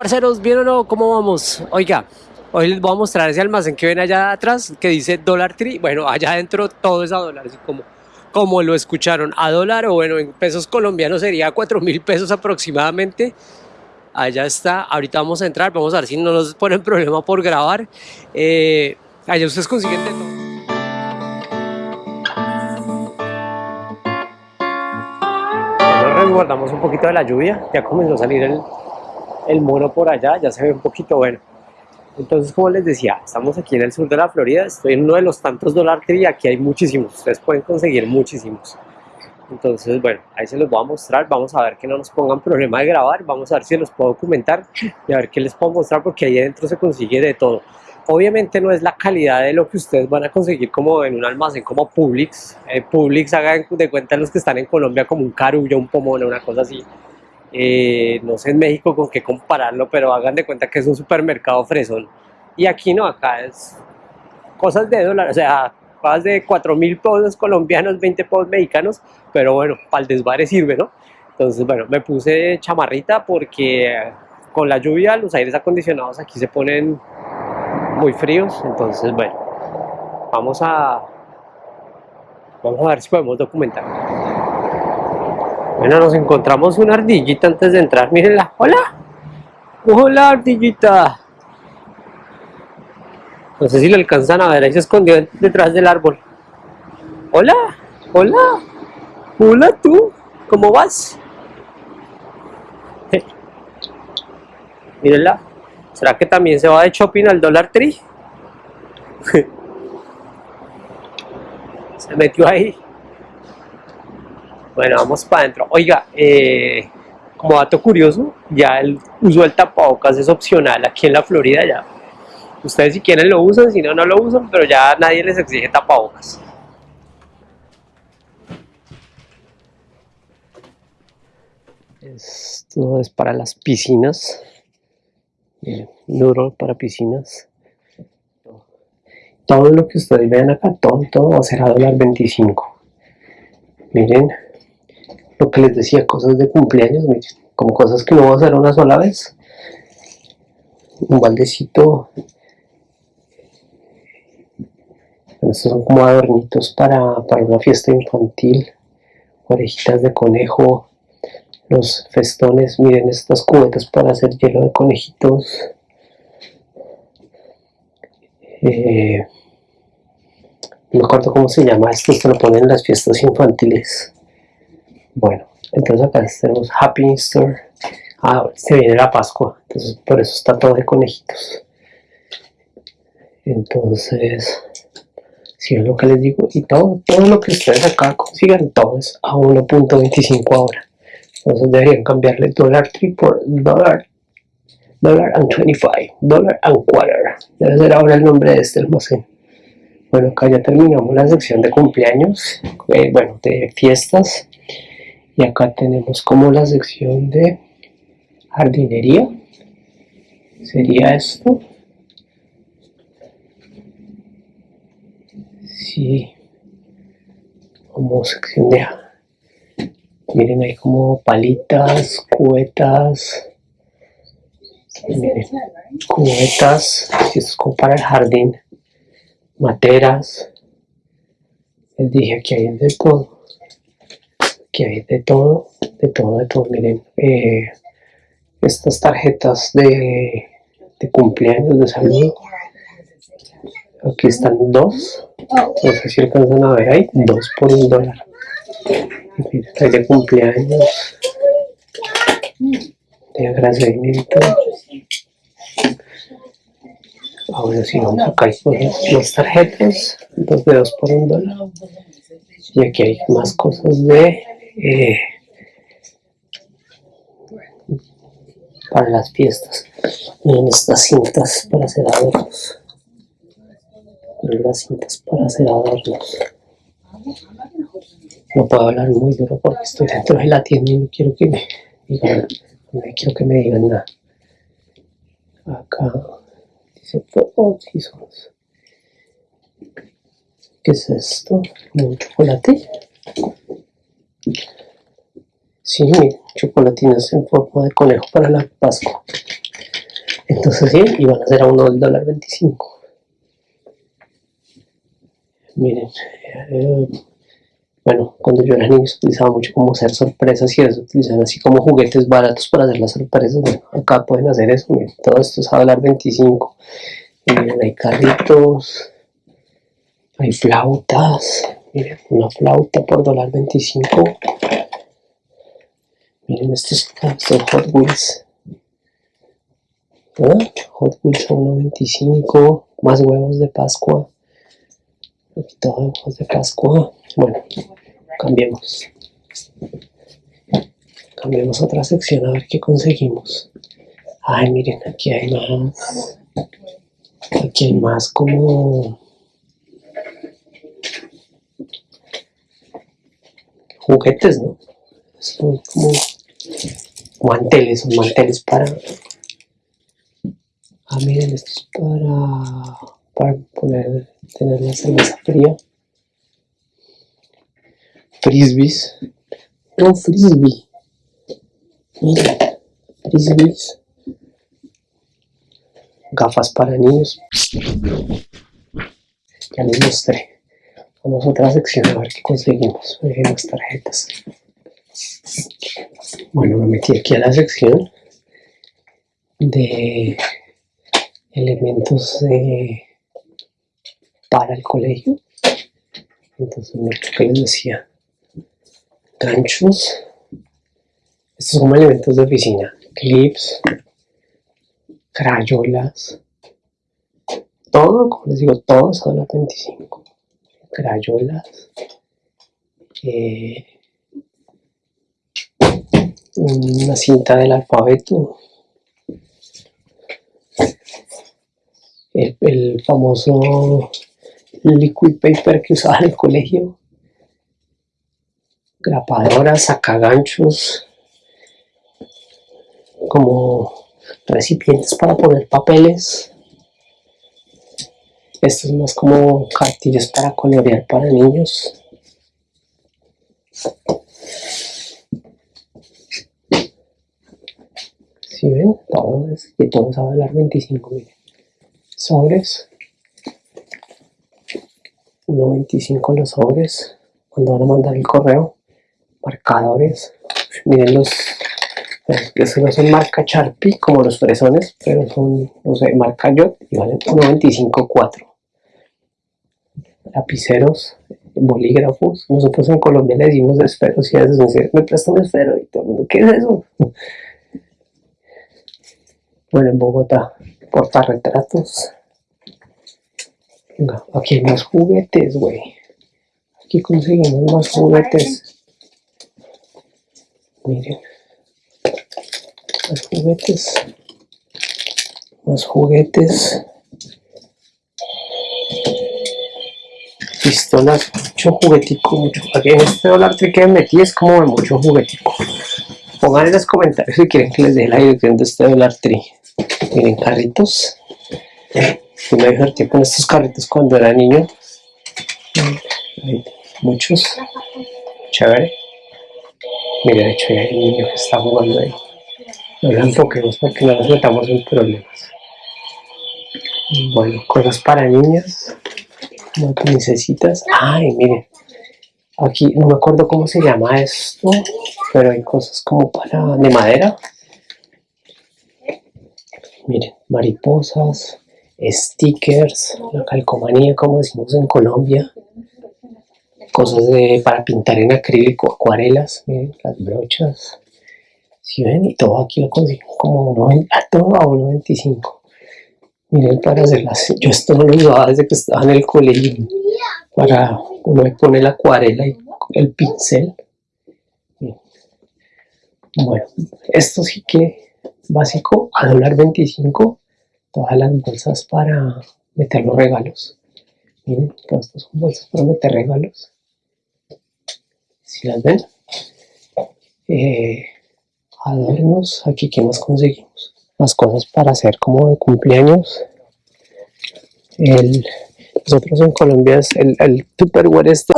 Parceros, ¿bien o no? ¿Cómo vamos? Oiga, hoy les voy a mostrar ese almacén que ven allá atrás que dice Dollar Tree. Bueno, allá adentro todo es a dólar, así como, como lo escucharon, a dólar o bueno, en pesos colombianos sería 4 mil pesos aproximadamente. Allá está, ahorita vamos a entrar, vamos a ver si no nos ponen problema por grabar. Eh, allá ustedes consiguen de todo. Nos resguardamos un poquito de la lluvia, ya comenzó a salir el, el mono por allá, ya se ve un poquito bueno. Entonces, como les decía, estamos aquí en el sur de la Florida, estoy en uno de los tantos Dollar Tree, aquí hay muchísimos, ustedes pueden conseguir muchísimos. Entonces, bueno, ahí se los voy a mostrar, vamos a ver que no nos pongan problema de grabar, vamos a ver si los puedo documentar y a ver qué les puedo mostrar porque ahí adentro se consigue de todo. Obviamente no es la calidad de lo que ustedes van a conseguir como en un almacén como Publix. Eh, Publix, hagan de cuenta los que están en Colombia como un carullo, un pomona, una cosa así eh, no sé en México con qué compararlo, pero hagan de cuenta que es un supermercado fresón. Y aquí no, acá es cosas de dólar, o sea, cosas de 4 mil pesos colombianos, 20 pesos mexicanos, pero bueno, para el desvare sirve, ¿no? Entonces, bueno, me puse chamarrita porque con la lluvia los aires acondicionados aquí se ponen muy fríos, entonces, bueno, vamos a, vamos a ver si podemos documentar. Bueno, nos encontramos una ardillita antes de entrar. Mírenla. ¡Hola! ¡Hola, ardillita! No sé si lo alcanzan a ver. Ahí se escondió detrás del árbol. ¡Hola! ¡Hola! ¡Hola tú! ¿Cómo vas? Mírenla. ¿Será que también se va de shopping al Dollar Tree? se metió ahí. Bueno, vamos para adentro. Oiga, eh, como dato curioso, ya el uso del tapabocas es opcional aquí en la Florida ya. Ustedes si quieren lo usan, si no, no lo usan, pero ya nadie les exige tapabocas. Esto es para las piscinas. Duro para piscinas. Todo lo que ustedes vean acá, todo, todo va a ser a dólar 25. Miren, lo que les decía, cosas de cumpleaños, miren, como cosas que no voy a hacer una sola vez. Un baldecito. Estos son como adornitos para, para una fiesta infantil. Orejitas de conejo. Los festones, miren estas cubetas para hacer hielo de conejitos. Eh, no me acuerdo cómo se llama esto, se lo ponen en las fiestas infantiles. Bueno, entonces acá tenemos Happy Easter. Ah, se viene la Pascua, entonces por eso está todo de conejitos. Entonces, si es lo que les digo, y todo, todo lo que ustedes acá consigan, todo es a 1.25 ahora. Entonces deberían cambiarle dólar 3 por dólar dólar and 25, dólar and quarter. Debe ser ahora el nombre de este almacén. Bueno, acá ya terminamos la sección de cumpleaños, eh, bueno, de fiestas y acá tenemos como la sección de jardinería. Sería esto. Sí. Como sección de miren ahí como palitas cubetas. Miren, cubetas. Esto es como para el jardín. Materas. Les dije que hay de todo que hay de todo, de todo, de todo. Miren, eh, estas tarjetas de, de, cumpleaños, de salud. Aquí están dos. No sé si alcanzan a ver ahí. Dos por un dólar. Miren, hay de cumpleaños. De agradecimiento. Ahora sí, vamos acá hay las tarjetas. Dos de dos por un dólar. Y aquí hay más cosas de eh, para las fiestas. Miren estas cintas para hacer adornos. Miren las cintas para hacer adornos. No puedo hablar muy duro porque estoy dentro de la tienda y no quiero que me digan, no quiero que me digan nada. Acá dice seasons. ¿Qué es esto? ¿Un chocolate? Sí, chocolatinas en forma de conejo para la Pascua. Entonces sí, y van a ser a uno del dólar 25. Miren, eh, bueno, cuando yo era niño se utilizaba mucho como hacer sorpresas y eso, utilizan así como juguetes baratos para hacer las sorpresas. Acá pueden hacer eso, miren, todo esto es a dólar 25. miren, hay carritos, hay flautas, miren, una flauta por dólar 25. Miren estos, estos Hot Wheels. ¿Ah? Hot Wheels a 1.25, más huevos de Pascua. Aquí todo huevos de Pascua. Bueno, cambiemos. Cambiemos a otra sección a ver qué conseguimos. Ay, miren, aquí hay más. Aquí hay más como... Juguetes, ¿no? Son como manteles, son manteles para... Ah, miren, esto es para, para poner, tener la cerveza fría frisbees. Un frisbee. Mira, frisbees. Gafas para niños. Ya les mostré. Vamos a otra sección a ver qué conseguimos. Veamos tarjetas. Bueno, me metí aquí a la sección de elementos para el colegio. Entonces, ¿qué les decía? ganchos. Estos son elementos de oficina. Clips, crayolas. Todo, como les digo, todo a 25. Crayolas. Eh, una cinta del alfabeto. El, el famoso liquid paper que usaba en el colegio grapadoras, sacaganchos, como recipientes para poner papeles. Esto es más como cartillas para colorear para niños. Si ven, todo es, y todo es a valer 25 mil. Sobres. 1.25 los sobres cuando van a mandar el correo marcadores miren los que no son marca Sharpie como los fresones pero son no sé marca Jot y valen 1.25.4 lapiceros bolígrafos. Nosotros en Colombia le decimos esferos y a veces me dicen me presta un esfero y todo el mundo ¿qué es eso? bueno en Bogotá portarretratos. Venga aquí hay más juguetes güey. Aquí conseguimos más juguetes. Miren. Más juguetes. Más juguetes pistolas mucho juguetico mucho aquí en este dólar que me metí es como de mucho juguetico. Pongan en los comentarios si quieren que les deje la dirección de este dólar tree miren carritos. Yo me divertí con estos carritos cuando era niño. Muchos. Chévere. Mira, de hecho hay un niño que está jugando ahí. No lo enfoquemos porque no nos metamos en problemas. Bueno, cosas para niñas. Como necesitas. Ay, miren. Aquí no me acuerdo cómo se llama esto, pero hay cosas como para de madera. Miren, mariposas, stickers, la calcomanía como decimos en Colombia cosas de, para pintar en acrílico, acuarelas, miren, las brochas, si ven, y todo aquí lo consigo como a todo a 1.25. Miren, para hacerlas, yo esto no lo usaba desde que estaba en el colegio, para uno le pone la acuarela y el pincel. Bueno, esto sí que básico, a dólar 25, todas las bolsas para meter los regalos. Miren, todas estas son bolsas para meter regalos si las ven eh, adornos aquí que más conseguimos más cosas para hacer como de cumpleaños el nosotros en Colombia es el, el tupperware este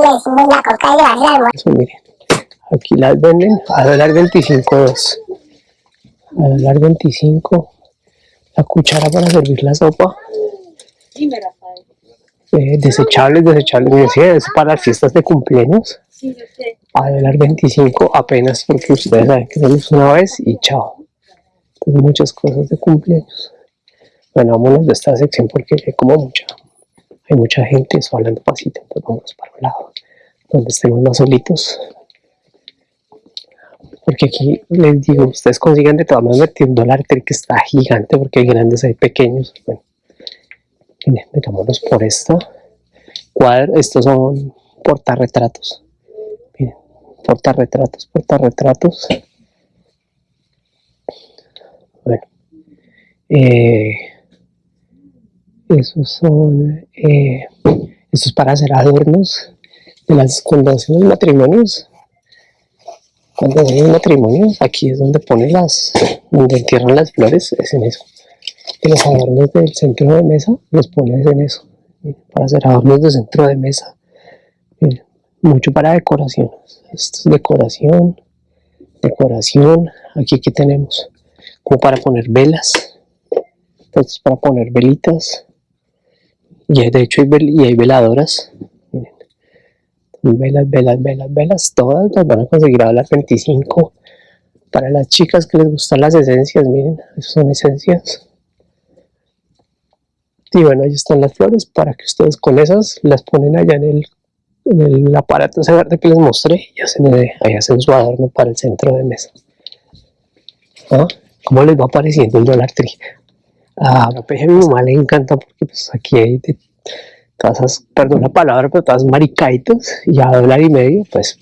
Eso, miren aquí las venden a dólar 25 dos a dólar 25 la cuchara para servir la sopa. Eh, desechables, desechables, es para las fiestas de cumpleaños. Sí, yo sé. A dólar 25 apenas porque ustedes saben que somos una vez y chao. Entonces, muchas cosas de cumpleaños. Bueno, vámonos de esta sección porque hay como mucha, hay mucha gente, eso hablando pasito, entonces vamos para un lado, donde estemos más solitos. Porque aquí les digo, ustedes consiguen de todas maneras un dólar que está gigante porque hay grandes, hay pequeños. Bueno, metámonos por esta cuadro, estos son portarretratos. Miren, portarretratos, portarretratos. Eh, esos son, eh, para hacer adornos de las cuando hacen los matrimonios. Cuando hacen los matrimonios, aquí es donde ponen las, donde entierran las flores, es en eso. Y los adornos del centro de mesa los pones en eso, para hacer adornos de centro de mesa. Miren, mucho para decoración. Esto es decoración, decoración. Aquí que tenemos como para poner velas. Esto es para poner velitas. Y de hecho hay, vel- y hay veladoras. Velas, velas, velas, velas. Todas las van a conseguir a las 25. Para las chicas que les gustan las esencias, miren, esas son esencias. Y bueno, ahí están las flores para que ustedes con esas las ponen allá en el, en el aparato ese verde que les mostré y hacen, ahí hacen su adorno para el centro de mesa. ¿Ah? ¿Cómo les va pareciendo el dólar tree? A la peje a mi mamá le encanta porque pues aquí hay de todas esas, perdón la palabra, pero todas maricaitos y a dólar y medio, pues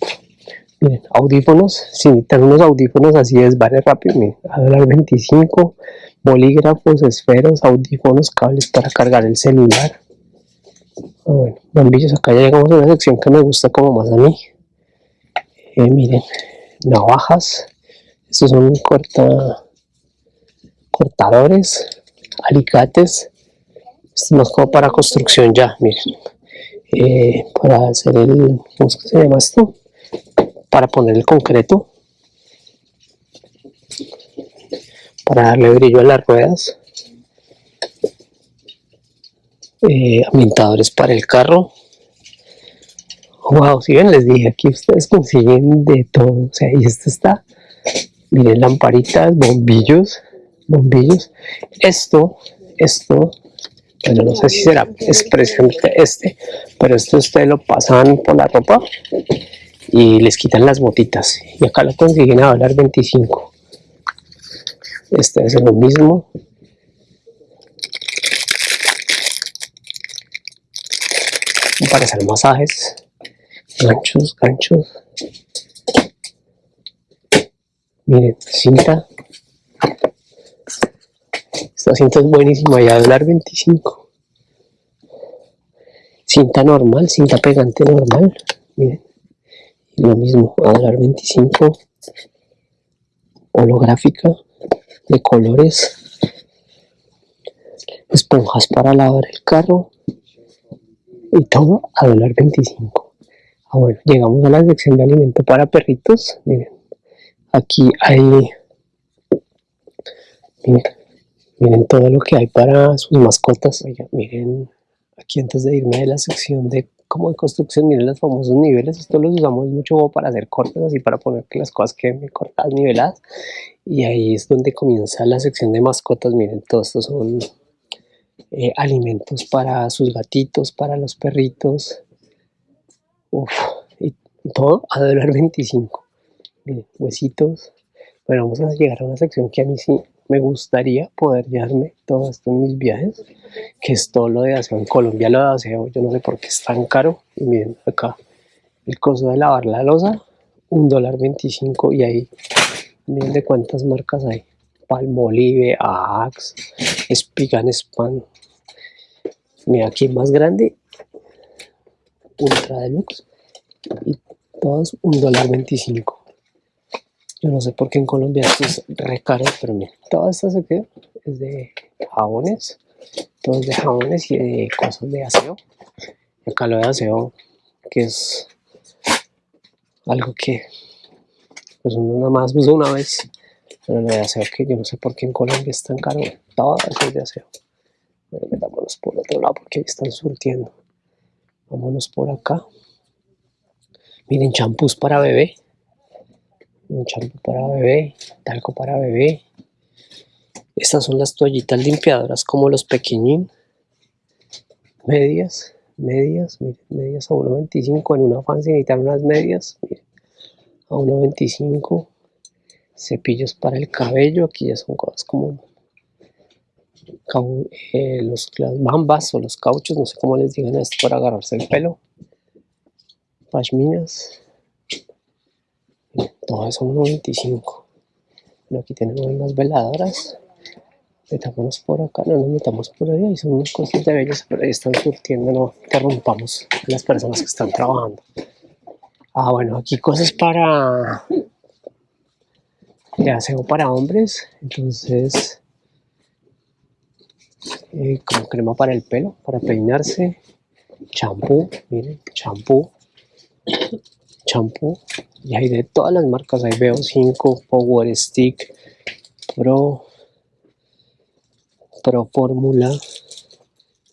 miren, audífonos, si necesitan unos audífonos así es, vale rápido, miren, a dólar 25, bolígrafos, esferos, audífonos, cables para cargar el celular. Ah, bueno, bombillos, acá ya llegamos a una sección que me gusta como más a mí. Eh, miren, navajas, estos son corta, cortadores, alicates, más como para construcción ya, miren. Eh, para hacer el, ¿cómo se llama esto? Para poner el concreto. Para darle brillo a las ruedas. Eh, ambientadores para el carro. Wow, si ven, les dije, aquí ustedes consiguen de todo. O sea, y esto está, miren, lamparitas, bombillos, bombillos. Esto, esto, bueno, no sé si será expresamente este, pero esto ustedes lo pasan por la ropa y les quitan las botitas. Y acá lo consiguen a dólar 25. Este es lo mismo. Para hacer masajes, ganchos, ganchos. Miren, cinta. Cinta es buenísima, ya a dólar 25. Cinta normal, cinta pegante normal. Miren, y lo mismo, a dólar 25. Holográfica, de colores. Esponjas para lavar el carro. Y todo a dólar 25. Ah, bueno, llegamos a la sección de alimento para perritos. Miren, aquí hay. Miren, miren todo lo que hay para sus mascotas. Oigan, miren, aquí antes de irme de la sección de como de construcción, miren los famosos niveles. Esto los usamos mucho para hacer cortes, así para poner que las cosas queden cortadas, niveladas. Y ahí es donde comienza la sección de mascotas. Miren, todos estos son eh, alimentos para sus gatitos, para los perritos. Uf, y todo a dólar 25. Miren, huesitos. Bueno, vamos a llegar a una sección que a mí sí me gustaría poder llevarme todo esto en mis viajes, que es todo lo de aseo. En Colombia lo de aseo, yo no sé por qué es tan caro. Y miren acá, el costo de lavar la losa, un dólar 25 y ahí, miren de cuántas marcas hay. Palmolive, Axe, Spigan Span. Mira, aquí más grande, Ultra Deluxe, y todos un dólar 25. Yo no sé por qué en Colombia esto es re caro, pero mira, toda esta sección es de jabones, todo es de jabones y de cosas de aseo. Acá lo de aseo, que es algo que pues uno nada más usa una vez, pero lo de aseo que yo no sé por qué en Colombia es tan caro. todo eso es de aseo. Bueno, metámonos por otro lado porque ahí están surtiendo. Vámonos por acá. Miren, champús para bebé. Un champú para bebé, talco para bebé. Estas son las toallitas limpiadoras como los pequeñín. Medias, medias, miren, medias a 1.25 en una fancy necesitan unas medias, miren, a 1.25. Cepillos para el cabello, aquí ya son cosas como eh, los, las bambas o los cauchos, no sé cómo les digan esto para agarrarse el pelo. Pashminas. Todo eso 1.25. Bueno, aquí tenemos unas veladoras. Metámonos por acá, no nos metamos por ahí, son unas cosas de bellas, pero ahí están surtiendo, no interrumpamos a las personas que están trabajando. Ah, bueno, aquí cosas para de aseo para hombres, entonces eh, como crema para el pelo, para peinarse, champú, miren, champú, champú, y hay de todas las marcas, hay Veo 5, Power Stick, Pro, Pro Fórmula,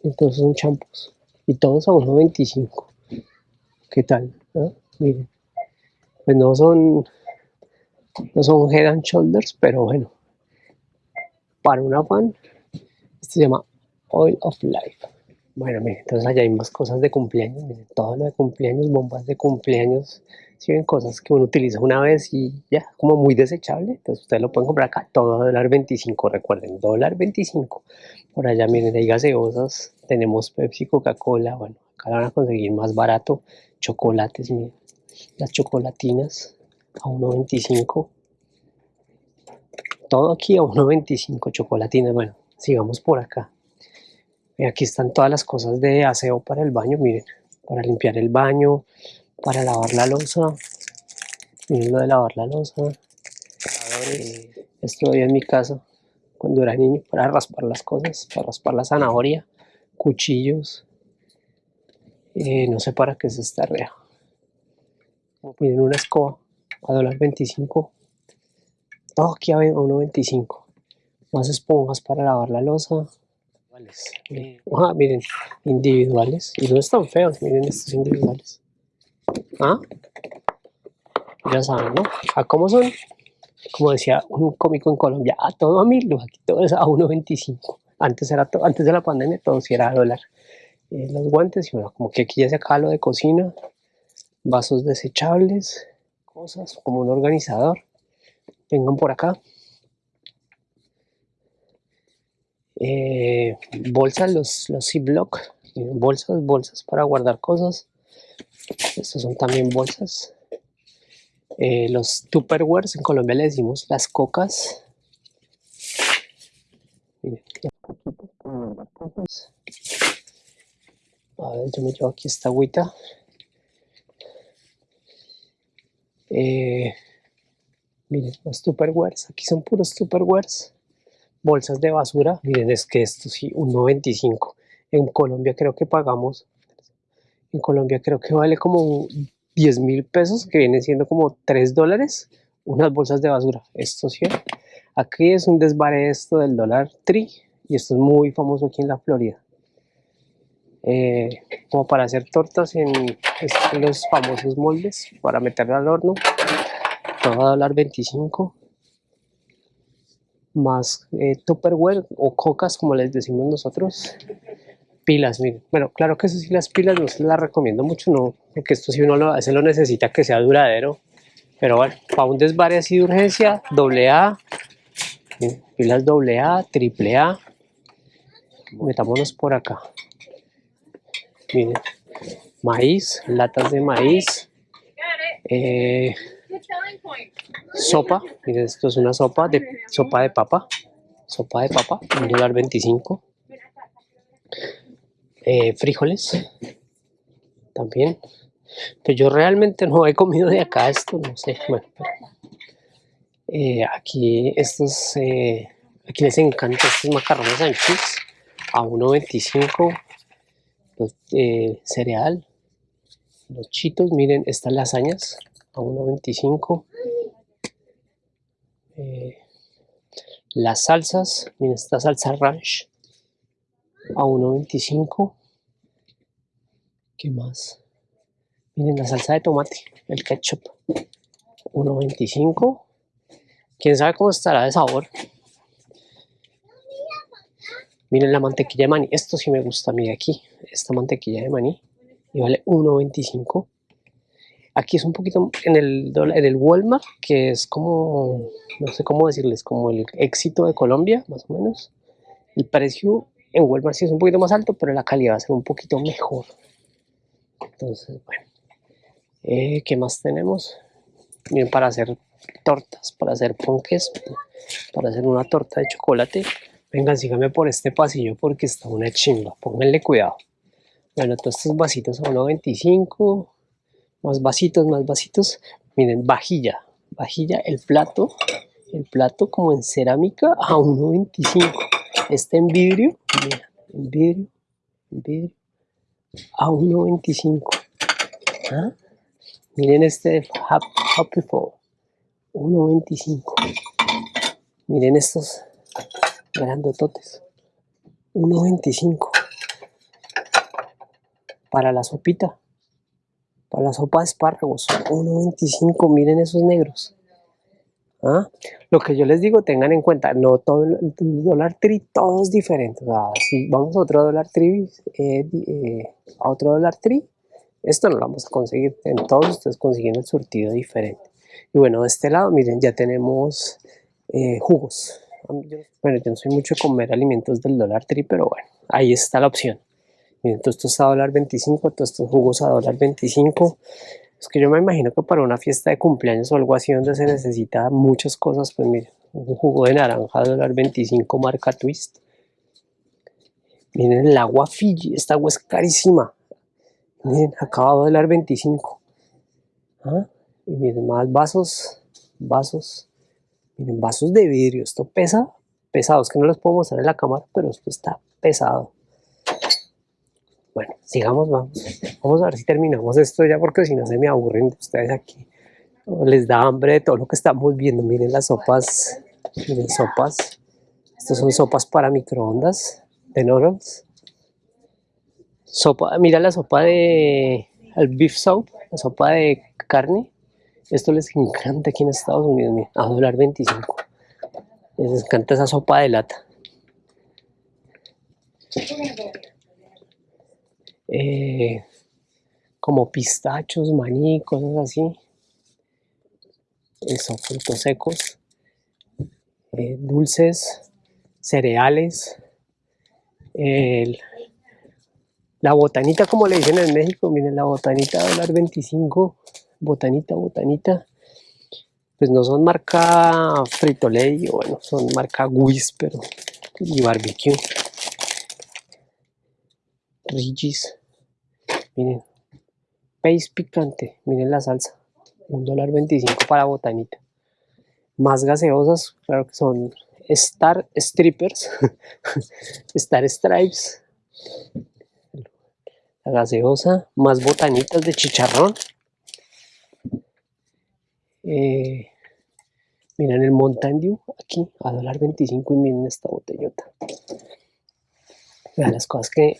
entonces son champús, y todos a 1.25, ¿qué tal? ¿Ah? Miren, pues no son, no son Head and Shoulders, pero bueno, para una fan, este se llama Oil of Life. Bueno, miren, entonces allá hay más cosas de cumpleaños, miren, todo lo de cumpleaños, bombas de cumpleaños, si ven cosas que uno utiliza una vez y ya, como muy desechable, entonces ustedes lo pueden comprar acá, todo a dólar 25, recuerden, dólar 25. Por allá, miren, hay gaseosas, tenemos Pepsi, Coca-Cola, bueno, acá van a conseguir más barato, chocolates, miren, las chocolatinas a 1.25. Todo aquí a 1.25 chocolatinas, bueno, sigamos por acá. Aquí están todas las cosas de aseo para el baño, miren, para limpiar el baño, para lavar la losa. Miren lo de lavar la losa. esto en mi casa cuando era niño para raspar las cosas, para raspar la zanahoria, cuchillos. Eh, no sé para qué es esta rea. Miren una escoba a dólar 25. Todo aquí a 1.25. Más esponjas para lavar la losa. Ah, miren, individuales. Y no están feos, miren estos individuales. ¿Ah? Ya saben, ¿no? ¿A cómo son? Como decía un cómico en Colombia, a todo a mil, aquí todo es a 1.25. Antes, era antes de la pandemia todo sí era a dólar. Eh, los guantes, y bueno, como que aquí ya se acaba lo de cocina. Vasos desechables, cosas como un organizador. Vengan por acá. Eh, bolsas, los, los Ziploc, bolsas, bolsas para guardar cosas. Estos son también bolsas. Eh, los Tupperwares, en Colombia le decimos las cocas. A ver, yo me llevo aquí esta agüita. Eh, miren, los Tupperwares, aquí son puros Tupperwares bolsas de basura, miren, es que esto sí, un 95. En Colombia creo que pagamos, Colombia creo que vale como 10 mil pesos, que viene siendo como 3 dólares, unas bolsas de basura. Esto sí, aquí es un desvare esto del dólar tri, y esto es muy famoso aquí en la Florida. Eh, como para hacer tortas en, los famosos moldes, para meterla al horno, todo a dólar 25 más eh, Tupperware o cocas, como les decimos nosotros. Pilas, miren. Bueno, claro que eso sí, las pilas no se las recomiendo mucho, no, porque esto si uno lo, se lo necesita que sea duradero. Pero bueno, para un desvare así de urgencia, doble A, pilas doble A, triple A. Metámonos por acá. Miren, maíz, latas de maíz. Eh, Sopa, miren, esto es una sopa de sopa de papa. Sopa de papa, un dólar 25. Eh, frijoles, también. Pues yo realmente no he comido de acá esto, no sé. Bueno, eh, aquí estos, eh, aquí les encanta estos macarrones anchos a 1.25. Los cereal, los chitos, miren estas lasañas a 1.25 Las salsas, miren esta salsa ranch a 1.25. ¿Qué más? Miren la salsa de tomate, el ketchup, 1.25. Quién sabe cómo estará de sabor. Miren la mantequilla de maní, esto sí me gusta a mí de aquí, esta mantequilla de maní, y vale 1.25. Aquí es un poquito en el, en el Walmart, que es como, no sé cómo decirles, como el éxito de Colombia, más o menos. El precio en Walmart sí es un poquito más alto, pero la calidad va a ser un poquito mejor. Entonces, bueno. Eh, ¿Qué más tenemos? Bien, para hacer tortas, para hacer ponques, para hacer una torta de chocolate. Vengan, síganme por este pasillo porque está una chimba. Pónganle cuidado. Bueno, todos estos vasitos a 1.25 más vasitos, más vasitos. Miren, vajilla, vajilla, el plato, el plato como en cerámica a 1.25. Este en vidrio, mira, en vidrio, en vidrio, a 1.25. ¿Ah? Miren este Happy Fall, 1.25. Miren estos grandototes, 1.25. Para la sopita, para la sopa de espárragos, 1.25, miren esos negros. ¿Ah? Lo que yo les digo, tengan en cuenta, no todo el, dólar tri, todo es diferente. si vamos a otro dólar tri, eh, eh, a otro dólar tri, esto no lo vamos a conseguir. En todos ustedes consiguen el surtido diferente. Y bueno, de este lado, miren, ya tenemos eh, jugos. Bueno, yo no soy mucho de comer alimentos del dólar tri, pero bueno, ahí está la opción. Miren, todo esto está a dólar 25, todos estos jugos a dólar 25. Es que yo me imagino que para una fiesta de cumpleaños o algo así donde se necesita muchas cosas, pues miren, un jugo de naranja dólar 25 marca Twist. Miren el agua Fiji, esta agua es carísima. Miren, acaba de dólar 25. ¿Ah? Y miren, más vasos, vasos. Miren, vasos de vidrio. Esto pesa, pesados, que no los puedo mostrar en la cámara, pero esto está pesado. Bueno, sigamos, vamos. Vamos a ver si terminamos esto ya, porque si no se me aburren ustedes aquí. Les da hambre de todo lo que estamos viendo. Miren las sopas, miren sopas. Estas son sopas para microondas de noodles. Sopa, mira la sopa de el beef soup, la sopa de carne. Esto les encanta aquí en Estados Unidos, mira, a dólar 25. Les encanta esa sopa de lata. Eh, como pistachos, maní, cosas así. Eso, frutos secos, eh, dulces, cereales, la botanita, como le dicen en México, miren, la botanita dólar 25, botanita, botanita, pues no son marca Frito-Lay, bueno, son marca Whisper y Barbecue. Rigis. Miren, pace picante, miren la salsa, un dólar 25 para botanita. Más gaseosas, claro que son Star Strippers, Star Stripes, la gaseosa, más botanitas de chicharrón. Eh, miren el Mountain Dew aquí a dólar 25 y miren esta botellota. Vean las cosas que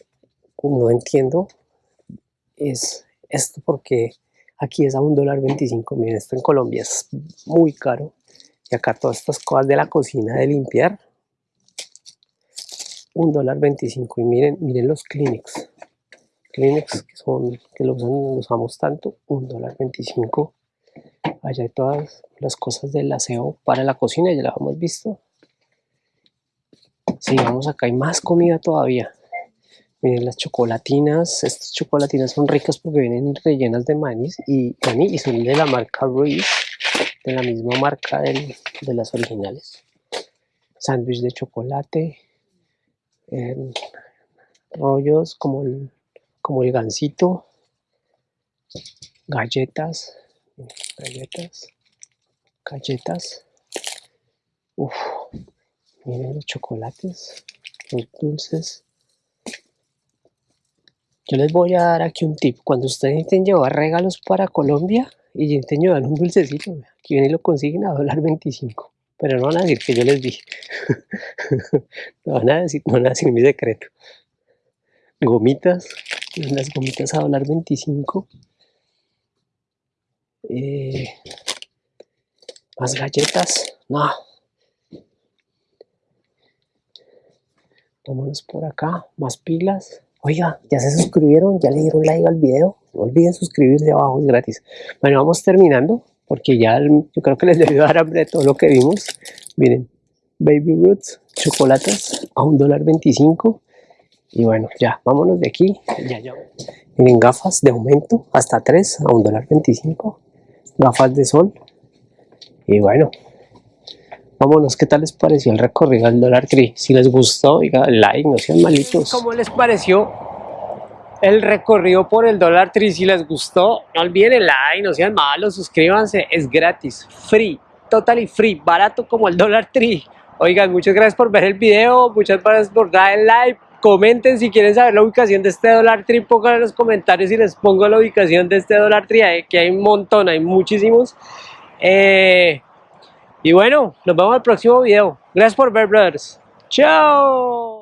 no entiendo es esto porque aquí es a un dólar 25. Miren, esto en Colombia es muy caro. Y acá todas estas cosas de la cocina de limpiar. Un dólar 25. Y miren, miren los Kleenex. Kleenex que son, que los, usamos tanto. Un dólar 25. Allá hay todas las cosas del aseo para la cocina, ya la hemos visto. Sigamos acá, hay más comida todavía. Miren las chocolatinas, estas chocolatinas son ricas porque vienen rellenas de maní y, maní y son de la marca Reese, de la misma marca de las originales. Sándwich de chocolate, rollos como el, como el gansito, galletas, galletas, galletas. Uf, miren los chocolates, los dulces. Yo les voy a dar aquí un tip. Cuando ustedes intenten llevar regalos para Colombia y intenten llevar un dulcecito, aquí vienen y lo consiguen a dólar 25. Pero no van a decir que yo les dije. no van a decir, no van a decir mi secreto. Gomitas, las gomitas a dólar 25. Eh, más galletas, no. Vámonos por acá, más pilas. Oiga, ya se suscribieron, ya le dieron like al video. No olviden suscribirse abajo, es gratis. Bueno, vamos terminando, porque ya yo creo que les debió dar hambre de todo lo que vimos. Miren, Baby Roots, chocolates a un dólar 25. Y bueno, ya, vámonos de aquí. Ya, ya. Miren, gafas de aumento, hasta 3 a un dólar 25. Gafas de sol. Y bueno, Vámonos, ¿qué tal les pareció el recorrido al Dollar Tree? Si les gustó, diga like, no sean malitos. ¿Cómo les pareció el recorrido por el Dollar Tree? Si les gustó, no olviden el like, no sean malos, suscríbanse, es gratis, free, totally free, barato como el Dollar Tree. Oigan, muchas gracias por ver el video, muchas gracias por dar el like, comenten si quieren saber la ubicación de este Dollar Tree, pongan en los comentarios y les pongo la ubicación de este Dollar Tree, que hay un montón, hay muchísimos. Eh, y bueno, nos vemos en el próximo video. Gracias por ver, brothers. Chao.